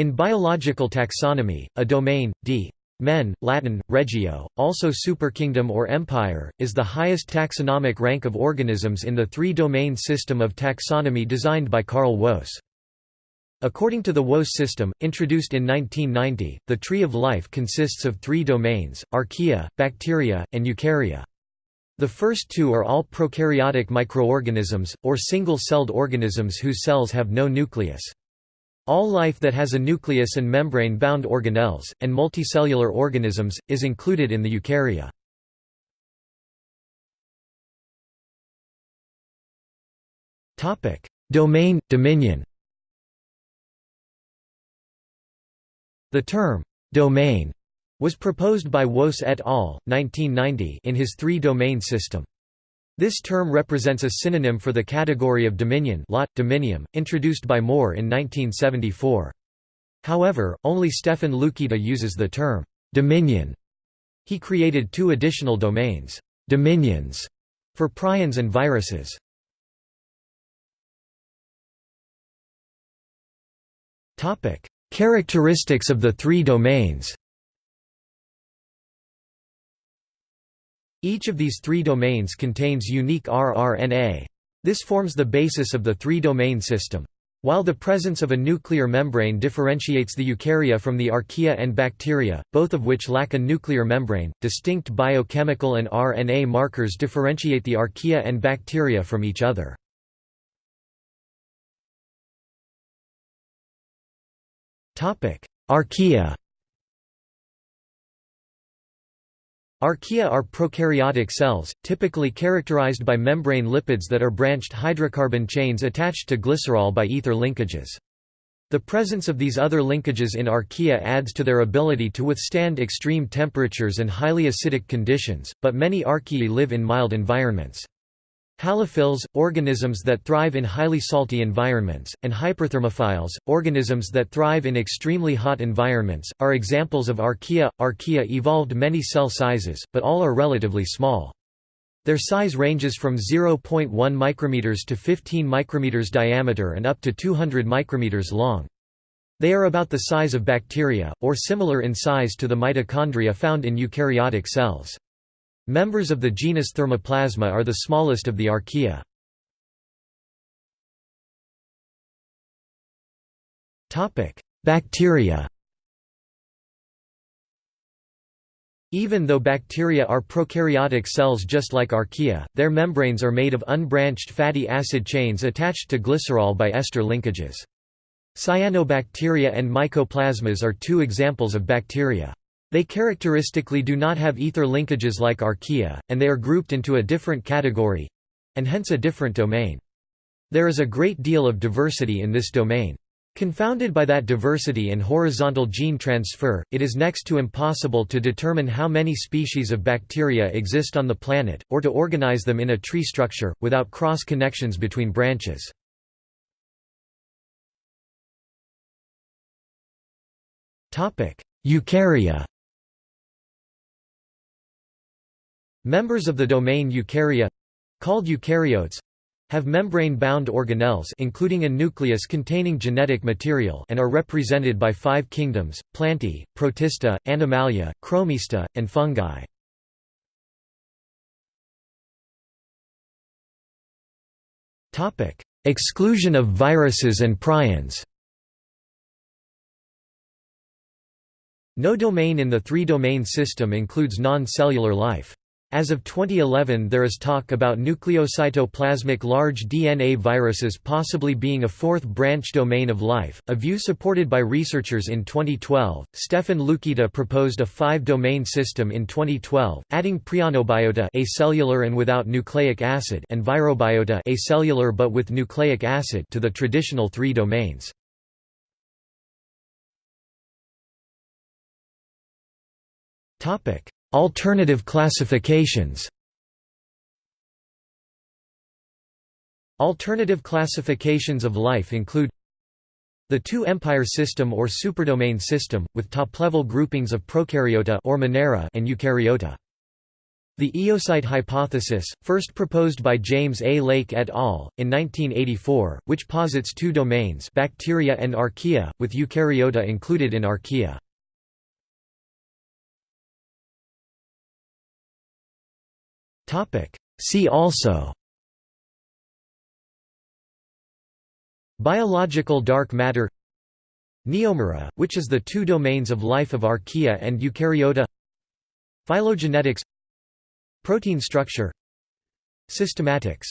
In biological taxonomy, a domain, d. Men, Latin, regio, also superkingdom or empire, is the highest taxonomic rank of organisms in the three-domain system of taxonomy designed by Carl Woese. According to the Woese system, introduced in 1990, the tree of life consists of three domains, archaea, bacteria, and eukarya. The first two are all prokaryotic microorganisms, or single-celled organisms whose cells have no nucleus. All life that has a nucleus and membrane-bound organelles, and multicellular organisms, is included in the eukarya. Domain, dominion The term, «domain» was proposed by Woese et al. 1990 in his three-domain system. This term represents a synonym for the category of dominion lot, dominium, introduced by Moore in 1974. However, only Stefan Luketa uses the term «dominion». He created two additional domains «dominions» for prions and viruses. Characteristics of the three domains Each of these three domains contains unique rRNA. This forms the basis of the three-domain system. While the presence of a nuclear membrane differentiates the eukarya from the archaea and bacteria, both of which lack a nuclear membrane, distinct biochemical and RNA markers differentiate the archaea and bacteria from each other. Archaea Archaea are prokaryotic cells, typically characterized by membrane lipids that are branched hydrocarbon chains attached to glycerol by ether linkages. The presence of these ether linkages in archaea adds to their ability to withstand extreme temperatures and highly acidic conditions, but many archaea live in mild environments. Halophiles, organisms that thrive in highly salty environments, and hyperthermophiles, organisms that thrive in extremely hot environments, are examples of archaea. Archaea evolved many cell sizes, but all are relatively small. Their size ranges from 0.1 micrometers to 15 micrometers diameter and up to 200 micrometers long. They are about the size of bacteria, or similar in size to the mitochondria found in eukaryotic cells. Members of the genus Thermoplasma are the smallest of the archaea. Bacteria Even though bacteria are prokaryotic cells just like archaea, their membranes are made of unbranched fatty acid chains attached to glycerol by ester linkages. Cyanobacteria and mycoplasmas are two examples of bacteria. They characteristically do not have ether linkages like archaea, and they are grouped into a different category—and hence a different domain. There is a great deal of diversity in this domain. Confounded by that diversity and horizontal gene transfer, it is next to impossible to determine how many species of bacteria exist on the planet, or to organize them in a tree structure, without cross-connections between branches. Eukarya Members of the domain Eukarya called eukaryotes have membrane-bound organelles including a nucleus containing genetic material and are represented by five kingdoms, Plantae, Protista, Animalia, Chromista, and fungi. Exclusion of viruses and prions No domain in the three-domain system includes non-cellular life. As of 2011 there is talk about nucleocytoplasmic large DNA viruses possibly being a fourth branch domain of life, a view supported by researchers in 2012. Stefan Luketa proposed a five-domain system in 2012, adding prionobiota acellular and without nucleic acid and virobiota acellular but with nucleic acid to the traditional three domains. Topic: Alternative classifications Alternative classifications of life include the two-empire system or superdomain system, with top-level groupings of prokaryota or Monera and eukaryota. The eocyte hypothesis, first proposed by James A. Lake et al. in 1984, which posits two domains bacteria and archaea, with eukaryota included in archaea. See also Biological dark matter Neomura, which is the two domains of life of archaea and eukaryota Phylogenetics Protein structure Systematics